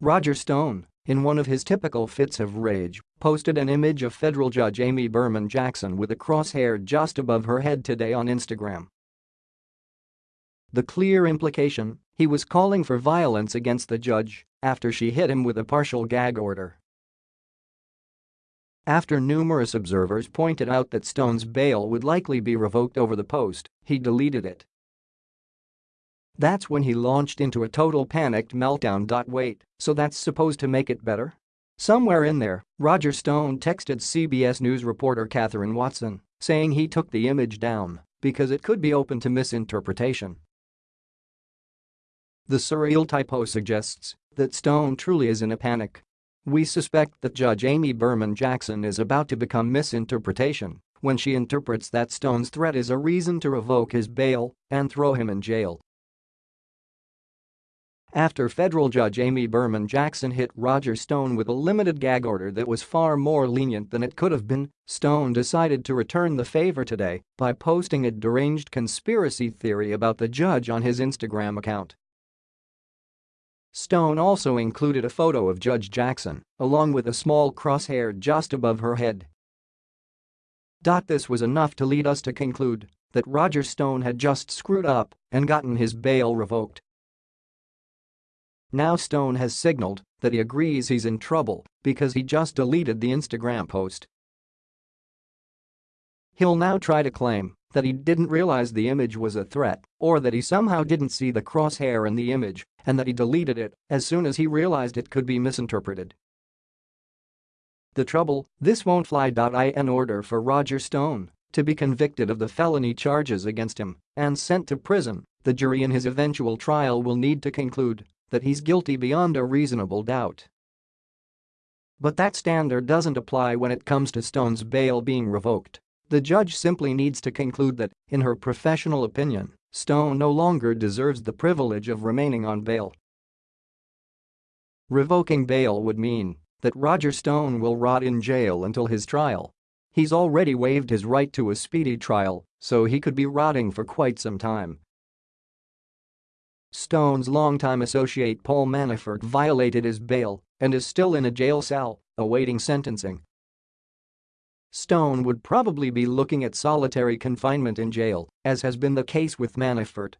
Roger Stone, in one of his typical fits of rage, posted an image of federal judge Amy Berman Jackson with a crosshair just above her head today on Instagram. The clear implication, he was calling for violence against the judge after she hit him with a partial gag order. After numerous observers pointed out that Stone's bail would likely be revoked over the post, he deleted it. That's when he launched into a total panicked meltdown. Wait, so that's supposed to make it better? Somewhere in there, Roger Stone texted CBS News reporter Kathryn Watson, saying he took the image down because it could be open to misinterpretation. The surreal typo suggests that Stone truly is in a panic. We suspect that Judge Amy Berman Jackson is about to become misinterpretation when she interprets that Stone's threat is a reason to revoke his bail and throw him in jail. After federal judge Amy Berman Jackson hit Roger Stone with a limited gag order that was far more lenient than it could have been, Stone decided to return the favor today by posting a deranged conspiracy theory about the judge on his Instagram account. Stone also included a photo of Judge Jackson, along with a small crosshair just above her head. This was enough to lead us to conclude that Roger Stone had just screwed up and gotten his bail revoked. Now Stone has signaled that he agrees he's in trouble because he just deleted the Instagram post. He'll now try to claim that he didn't realize the image was a threat or that he somehow didn't see the crosshair in the image and that he deleted it as soon as he realized it could be misinterpreted. The trouble, this won't fly. In order for Roger Stone to be convicted of the felony charges against him and sent to prison, the jury in his eventual trial will need to conclude that he's guilty beyond a reasonable doubt. But that standard doesn't apply when it comes to Stone's bail being revoked. The judge simply needs to conclude that, in her professional opinion, Stone no longer deserves the privilege of remaining on bail. Revoking bail would mean that Roger Stone will rot in jail until his trial. He's already waived his right to a speedy trial, so he could be rotting for quite some time. Stone's longtime associate Paul Manafort violated his bail and is still in a jail cell, awaiting sentencing. Stone would probably be looking at solitary confinement in jail, as has been the case with Manafort